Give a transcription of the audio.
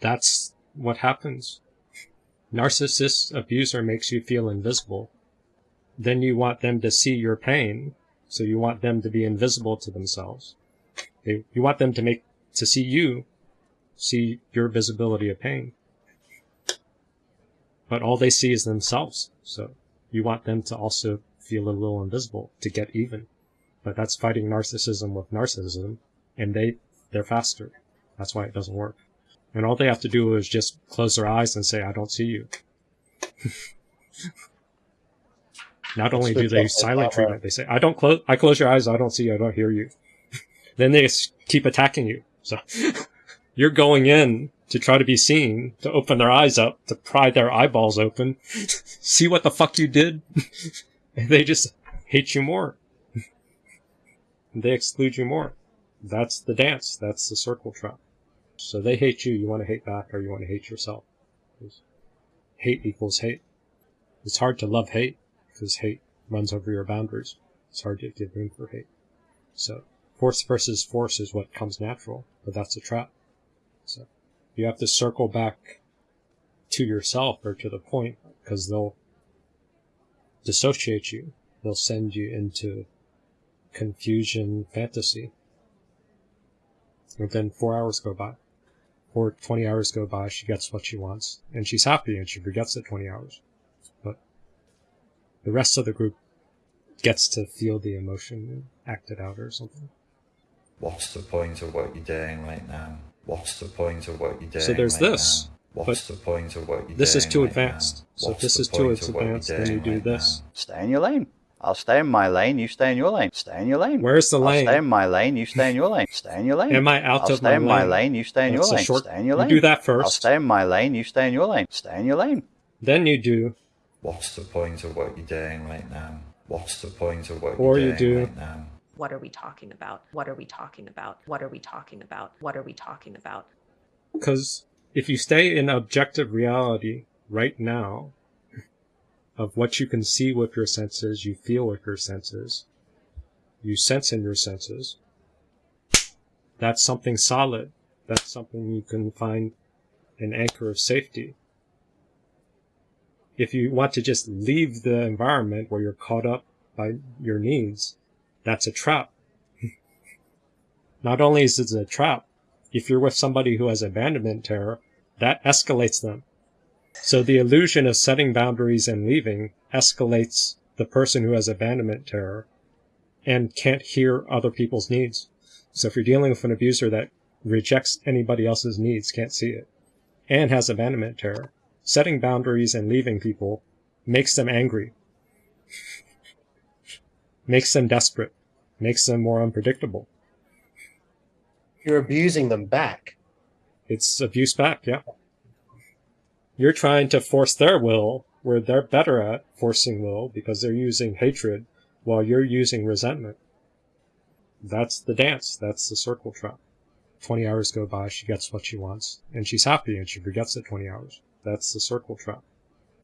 that's what happens. Narcissist abuser makes you feel invisible. Then you want them to see your pain, so you want them to be invisible to themselves. They, you want them to make to see you, see your visibility of pain. But all they see is themselves. So you want them to also feel a little invisible to get even. But that's fighting narcissism with narcissism, and they they're faster. That's why it doesn't work. And all they have to do is just close their eyes and say, "I don't see you." Not only do they silent treatment, they say, "I don't close. I close your eyes. I don't see you. I don't hear you." then they keep attacking you. So you're going in to try to be seen, to open their eyes up, to pry their eyeballs open, see what the fuck you did, and they just hate you more. they exclude you more. That's the dance. That's the circle trap. So they hate you, you want to hate back, or you want to hate yourself. Hate equals hate. It's hard to love hate, because hate runs over your boundaries. It's hard to give room for hate. So, force versus force is what comes natural, but that's a trap. So, you have to circle back to yourself or to the point, because they'll dissociate you. They'll send you into confusion fantasy. And then four hours go by. Or 20 hours go by, she gets what she wants, and she's happy and she forgets the 20 hours. But the rest of the group gets to feel the emotion and act it out or something. What's the point of what you're doing right now? What's the point of what you're doing So there's right this. now? What's the point of what you're This is doing too right advanced. now? So if this is too point of what you're advanced, then you do right this. now? Stay in your lane. I'll stay in my lane, you stay in your lane. Stay in your lane. Where's the I'll lane? stay in my lane, you stay in your lane. Stay in your lane. Am I out I'll of stay my in my lane? lane, you stay in your That's a lane. short- Stay in your you lane. do that first. I'll stay in my lane, you stay in your lane. Stay in your lane. Then you do, What's the point of what you're doing right now? What's the point of what Or you're you doing do- right now? What are we talking about? What are we talking about? What are we talking about? What are we talking about? because if you stay in objective reality right now of what you can see with your senses, you feel with your senses, you sense in your senses, that's something solid. That's something you can find an anchor of safety. If you want to just leave the environment where you're caught up by your needs, that's a trap. Not only is it a trap, if you're with somebody who has abandonment terror, that escalates them. So the illusion of setting boundaries and leaving escalates the person who has abandonment terror and can't hear other people's needs. So if you're dealing with an abuser that rejects anybody else's needs, can't see it, and has abandonment terror, setting boundaries and leaving people makes them angry, makes them desperate, makes them more unpredictable. You're abusing them back. It's abuse back, yeah. You're trying to force their will where they're better at forcing will because they're using hatred while you're using resentment. That's the dance. That's the circle trap. 20 hours go by, she gets what she wants, and she's happy and she forgets the 20 hours. That's the circle trap.